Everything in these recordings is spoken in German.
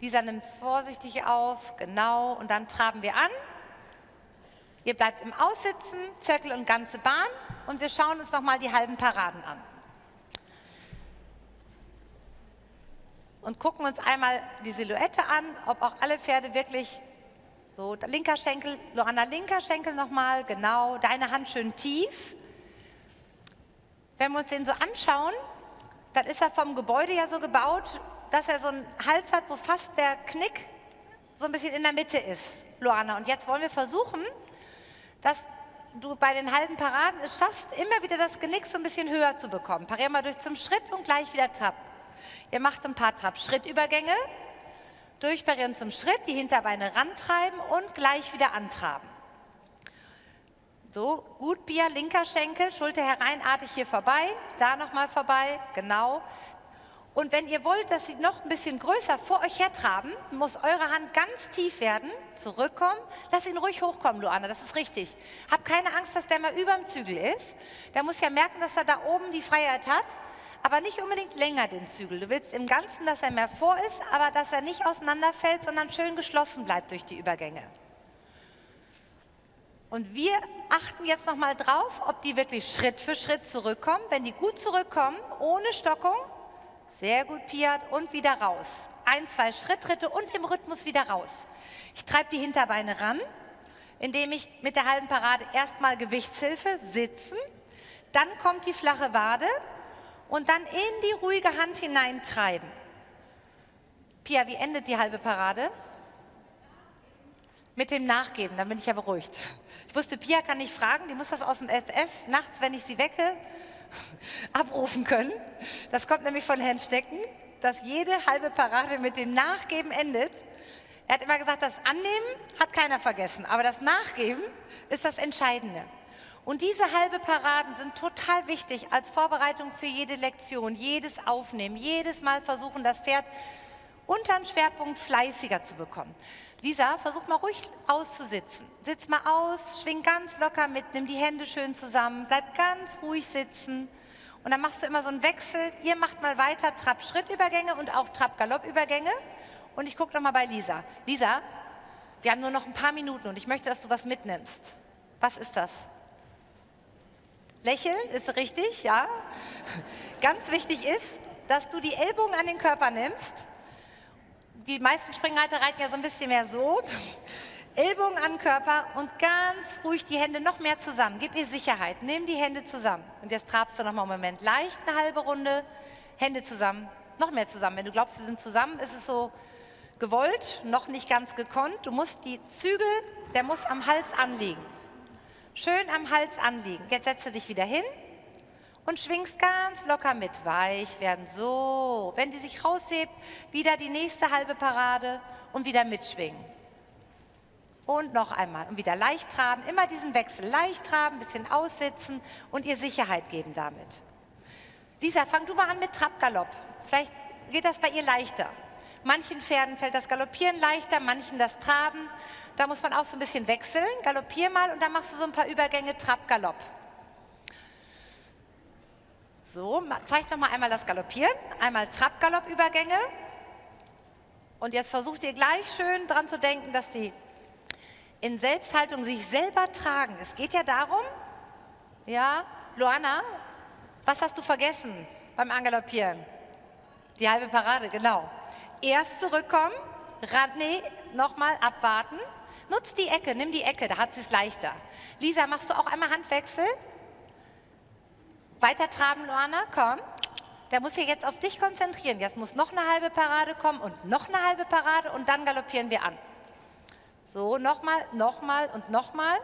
Lisa nimmt vorsichtig auf, genau, und dann traben wir an. Ihr bleibt im Aussitzen, Zirkel und ganze Bahn und wir schauen uns nochmal die halben Paraden an. Und gucken uns einmal die Silhouette an, ob auch alle Pferde wirklich so, linker Schenkel, Loanna, linker Schenkel nochmal, genau, deine Hand schön tief. Wenn wir uns den so anschauen, dann ist er vom Gebäude ja so gebaut, dass er so einen Hals hat, wo fast der Knick so ein bisschen in der Mitte ist, Loana. Und jetzt wollen wir versuchen, dass du bei den halben Paraden es schaffst, immer wieder das Genick so ein bisschen höher zu bekommen. Parier mal durch zum Schritt und gleich wieder Trab. Ihr macht ein paar Trab-Schrittübergänge, durchparieren zum Schritt, die Hinterbeine rantreiben und gleich wieder antraben. So, gut Bier, linker Schenkel, Schulter hereinartig hier vorbei, da nochmal vorbei, genau. Und wenn ihr wollt, dass sie noch ein bisschen größer vor euch hertraben, muss eure Hand ganz tief werden, zurückkommen. Lass ihn ruhig hochkommen, Luana, das ist richtig. Hab keine Angst, dass der mal über dem Zügel ist. Der muss ja merken, dass er da oben die Freiheit hat, aber nicht unbedingt länger den Zügel. Du willst im Ganzen, dass er mehr vor ist, aber dass er nicht auseinanderfällt, sondern schön geschlossen bleibt durch die Übergänge. Und wir achten jetzt nochmal drauf, ob die wirklich Schritt für Schritt zurückkommen. Wenn die gut zurückkommen, ohne Stockung, sehr gut, Piat. Und wieder raus. Ein, zwei Schritttritte und im Rhythmus wieder raus. Ich treibe die Hinterbeine ran, indem ich mit der halben Parade erstmal Gewichtshilfe sitzen. Dann kommt die flache Wade und dann in die ruhige Hand hineintreiben. Pia, wie endet die halbe Parade? Mit dem Nachgeben, dann bin ich ja beruhigt. Ich wusste, Pia kann nicht fragen, die muss das aus dem FF nachts, wenn ich sie wecke, abrufen können. Das kommt nämlich von Herrn Stecken, dass jede halbe Parade mit dem Nachgeben endet. Er hat immer gesagt, das Annehmen hat keiner vergessen, aber das Nachgeben ist das Entscheidende. Und diese halbe Paraden sind total wichtig als Vorbereitung für jede Lektion, jedes Aufnehmen, jedes Mal versuchen, das Pferd unter den Schwerpunkt fleißiger zu bekommen. Lisa, versuch mal ruhig auszusitzen. Sitz mal aus, schwing ganz locker mit, nimm die Hände schön zusammen, bleib ganz ruhig sitzen. Und dann machst du immer so einen Wechsel. Ihr macht mal weiter Trab-Schrittübergänge und auch Trab-Galopp-Übergänge. Und ich gucke noch mal bei Lisa. Lisa, wir haben nur noch ein paar Minuten und ich möchte, dass du was mitnimmst. Was ist das? Lächeln ist richtig, ja. Ganz wichtig ist, dass du die Ellbogen an den Körper nimmst die meisten Springreiter reiten ja so ein bisschen mehr so. Ellbogen an Körper und ganz ruhig die Hände noch mehr zusammen. Gib ihr Sicherheit. Nimm die Hände zusammen. Und jetzt trabst du noch mal einen Moment. Leicht eine halbe Runde. Hände zusammen. Noch mehr zusammen. Wenn du glaubst, sie sind zusammen, ist es so gewollt, noch nicht ganz gekonnt. Du musst die Zügel, der muss am Hals anliegen. Schön am Hals anliegen. Jetzt setze dich wieder hin und schwingst ganz locker mit. Weich werden, so. Wenn die sich raushebt, wieder die nächste halbe Parade und wieder mitschwingen. Und noch einmal. Und wieder leicht traben, immer diesen Wechsel. Leicht traben, bisschen aussitzen und ihr Sicherheit geben damit. Lisa, fang du mal an mit Trabgalopp. Vielleicht geht das bei ihr leichter. Manchen Pferden fällt das Galoppieren leichter, manchen das Traben. Da muss man auch so ein bisschen wechseln. Galoppier mal und dann machst du so ein paar Übergänge Trab-Galopp. So, zeigt noch mal einmal das Galoppieren, einmal Trab-Galopp-Übergänge. Und jetzt versucht ihr gleich schön dran zu denken, dass die in Selbsthaltung sich selber tragen. Es geht ja darum, ja, Luana, was hast du vergessen beim Angaloppieren? Die halbe Parade, genau. Erst zurückkommen, nee, nochmal abwarten. Nutz die Ecke, nimm die Ecke, da hat sie es leichter. Lisa, machst du auch einmal Handwechsel? Weiter traben, Luana, komm. Der muss sich jetzt auf dich konzentrieren. Jetzt muss noch eine halbe Parade kommen und noch eine halbe Parade und dann galoppieren wir an. So, nochmal, nochmal und nochmal.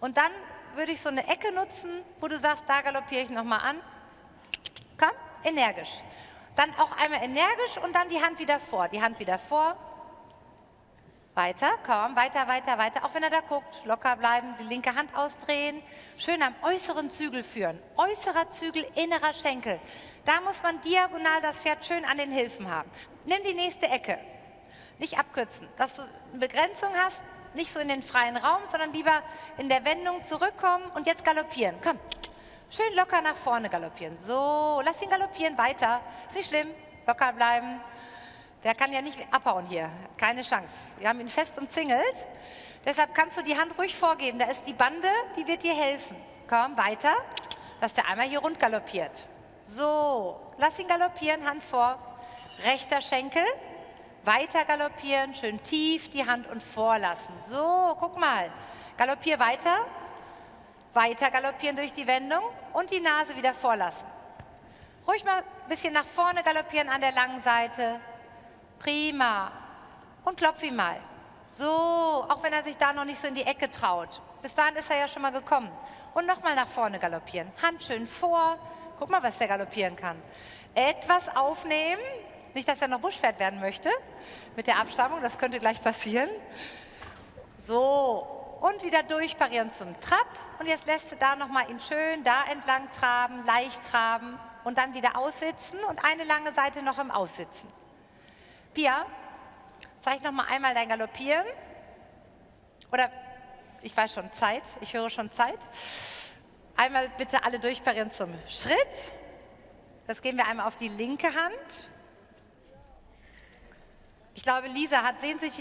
Und dann würde ich so eine Ecke nutzen, wo du sagst, da galoppiere ich nochmal an. Komm, energisch. Dann auch einmal energisch und dann die Hand wieder vor. Die Hand wieder vor, weiter, komm, weiter, weiter, weiter. Auch wenn er da guckt, locker bleiben, die linke Hand ausdrehen. Schön am äußeren Zügel führen. Äußerer Zügel, innerer Schenkel. Da muss man diagonal das Pferd schön an den Hilfen haben. Nimm die nächste Ecke. Nicht abkürzen, dass du eine Begrenzung hast, nicht so in den freien Raum, sondern lieber in der Wendung zurückkommen und jetzt galoppieren. Komm, schön locker nach vorne galoppieren. So, lass ihn galoppieren, weiter. Ist nicht schlimm, locker bleiben. Der kann ja nicht abhauen hier, keine Chance. Wir haben ihn fest umzingelt. Deshalb kannst du die Hand ruhig vorgeben. Da ist die Bande, die wird dir helfen. Komm, weiter, dass der einmal hier rund galoppiert. So, lass ihn galoppieren, Hand vor. Rechter Schenkel, weiter galoppieren, schön tief die Hand und vorlassen. So, guck mal. Galoppier weiter, weiter galoppieren durch die Wendung und die Nase wieder vorlassen. Ruhig mal ein bisschen nach vorne galoppieren an der langen Seite. Prima. Und klopf ihn mal. So, auch wenn er sich da noch nicht so in die Ecke traut. Bis dahin ist er ja schon mal gekommen. Und nochmal nach vorne galoppieren. Hand schön vor. Guck mal, was der galoppieren kann. Etwas aufnehmen. Nicht, dass er noch Buschpferd werden möchte mit der Abstammung. Das könnte gleich passieren. So, und wieder durchparieren zum Trab. Und jetzt lässt du da nochmal ihn schön da entlang traben, leicht traben und dann wieder aussitzen und eine lange Seite noch im Aussitzen. Pia, zeig noch mal einmal dein Galoppieren. Oder ich weiß schon Zeit, ich höre schon Zeit. Einmal bitte alle durchparieren zum Schritt. Das gehen wir einmal auf die linke Hand. Ich glaube, Lisa hat sehnsüchtig